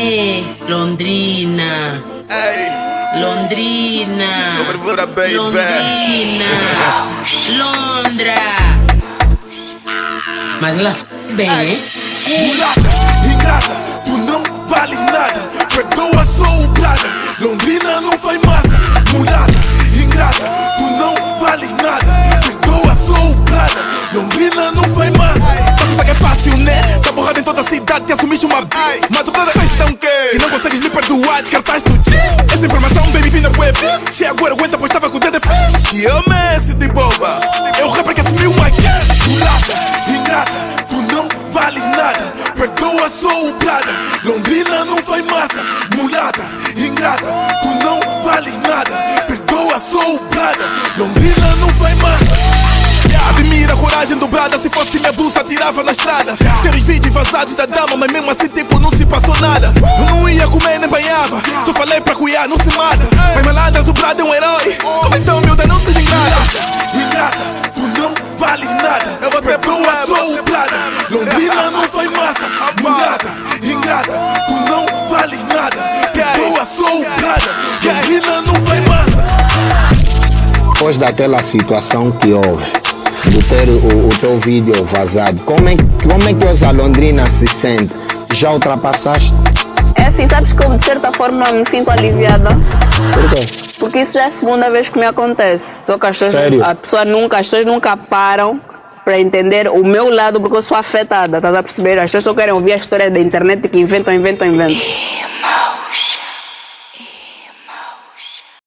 É, Londrina. Ei, Londrina. Baby. Londrina. Londra. Mas ela f bem, hein? mulata, ingrata, tu não vales nada. Perdoa, sou o prada. Londrina não faz massa. Mulata, ingrata, tu não vales nada. Perdoa, sou o prada. Londrina não faz massa. Tá pensando que é fácil, né? Tá borrado em toda a cidade, te assumiste uma b. Mas o prada consegues me perdoar, descartaste o dia. Essa informação bem me vinda web. Se agora aguenta, pois tava com o dedo fez. E eu Messi de boba. É o rapper que assumiu uma guerra. Mulata, ingrata, tu não vales nada. Perdoa, sou o prada. Londrina não faz massa. Mulata, ingrata, tu não vales nada. Perdoa, sou o prada. Londrina tirava na estrada Ter os vídeos vazados da dama, mas mesmo assim tipo não se passou nada. Eu não ia comer nem banhava, só falei pra cuidar, não se mata. Vai malandras, o Brado é um herói, como então miúda não se ingrata Ingrata, tu não vales nada, eu vou ter Perdoa, sou o Prada Londrina não faz massa, mulata Ingrata, tu não vales nada. Perdoa, sou o Prada Londrina não faz massa. Depois daquela situação que houve, de ter o, o teu vídeo vazado, como é, como é que os Alondrina se sente? Já ultrapassaste? É assim, sabes que eu de certa forma me sinto aliviada. Por quê? Porque isso já é a segunda vez que me acontece. Só que as pessoas, Sério? a pessoa nunca, as pessoas nunca param para entender o meu lado porque eu sou afetada, estás a perceber? As pessoas só querem ouvir a história da internet que inventam, inventam, inventam.